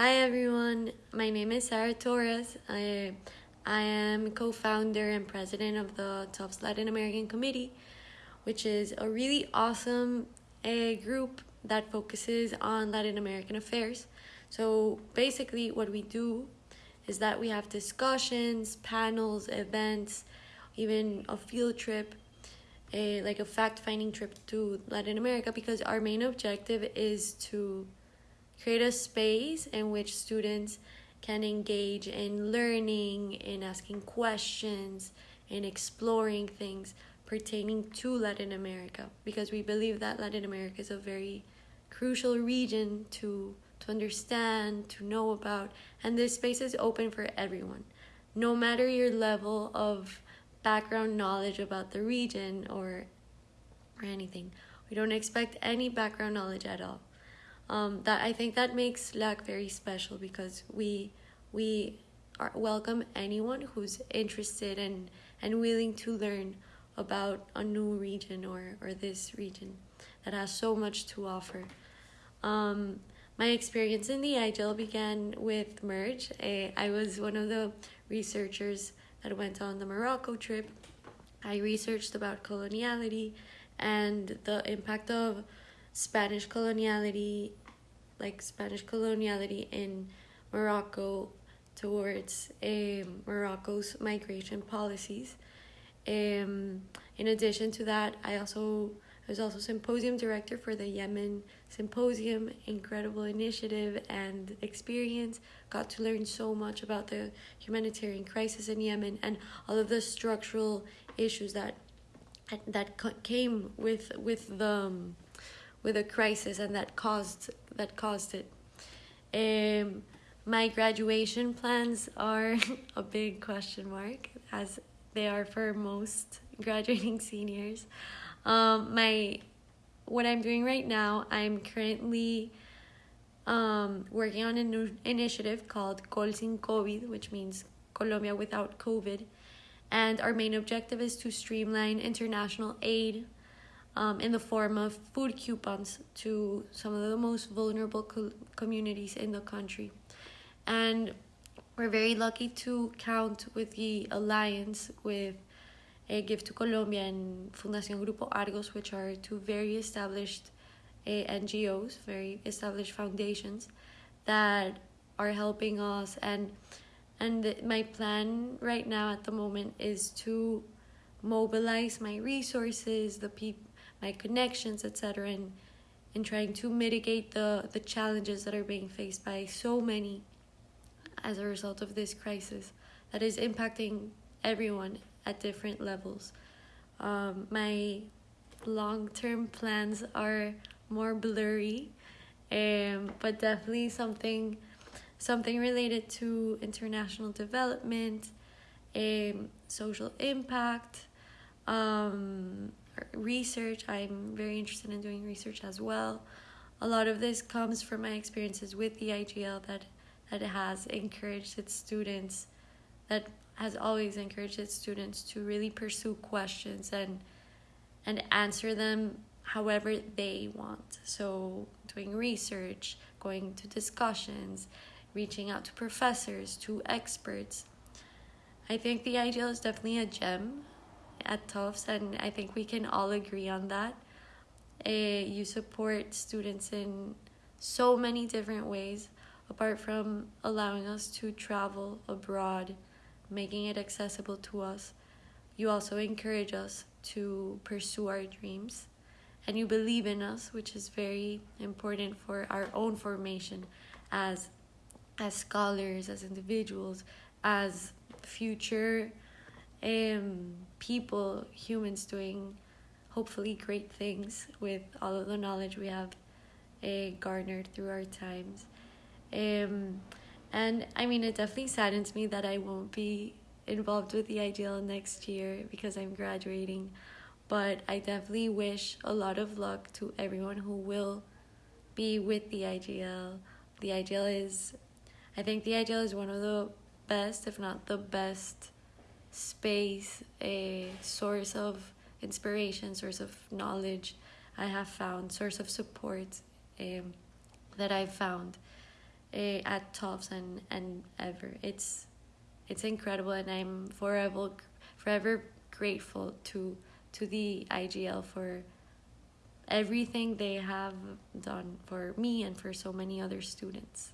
Hi everyone, my name is Sarah Torres. I, I am co founder and president of the Tufts Latin American Committee, which is a really awesome a group that focuses on Latin American affairs. So basically, what we do is that we have discussions, panels, events, even a field trip, a like a fact-finding trip to Latin America because our main objective is to create a space in which students can engage in learning, in asking questions, in exploring things pertaining to Latin America because we believe that Latin America is a very crucial region to to understand, to know about, and this space is open for everyone. No matter your level of background knowledge about the region or or anything. We don't expect any background knowledge at all. Um, that I think that makes LAC very special because we we are welcome anyone who's interested and and willing to learn about a new region or or this region that has so much to offer. Um, my experience in the IGL began with Merge. I was one of the researchers that went on the Morocco trip. I researched about coloniality and the impact of Spanish coloniality, like Spanish coloniality in Morocco towards um, Morocco's migration policies. Um, in addition to that, I also I was also symposium director for the Yemen Symposium. Incredible initiative and experience. Got to learn so much about the humanitarian crisis in Yemen and all of the structural issues that that came with with the um, with a crisis and that caused that caused it. Um, my graduation plans are a big question mark, as they are for most graduating seniors. Um, my what I'm doing right now, I'm currently um, working on a new initiative called Col Sin COVID, which means Colombia without COVID. And our main objective is to streamline international aid um, in the form of food coupons to some of the most vulnerable co- communities in the country. And we're very lucky to count with the alliance with uh, Give to Colombia and Fundación Grupo Argos, which are two very established uh, NGOs, very established foundations that are helping us. And and the, my plan right now at the moment is to mobilize my resources, the people, my connections, etc., and in trying to mitigate the the challenges that are being faced by so many as a result of this crisis that is impacting everyone at different levels. Um, my long term plans are more blurry, um, but definitely something something related to international development, um, social impact, um, research. I'm very interested in doing research as well. A lot of this comes from my experiences with the IGL that that has encouraged its students that has always encouraged its students to really pursue questions and and answer them however they want. So doing research, going to discussions, reaching out to professors, to experts. I think the IGL is definitely a gem at Tufts, and I think we can all agree on that. Uh, you support students in so many different ways, apart from allowing us to travel abroad making it accessible to us. You also encourage us to pursue our dreams and you believe in us, which is very important for our own formation as as scholars, as individuals, as future um, people, humans doing hopefully great things with all of the knowledge we have uh, garnered through our times. Um, and I mean, it definitely saddens me that I won't be involved with the IGL next year because I'm graduating. But I definitely wish a lot of luck to everyone who will be with the IGL. The IGL is, I think the IGL is one of the best, if not the best, space, a source of inspiration, source of knowledge I have found, source of support um, that I've found uh, at Tufts and and ever. It's it's incredible, and I'm forever forever grateful to to the IGL for everything they have done for me and for so many other students.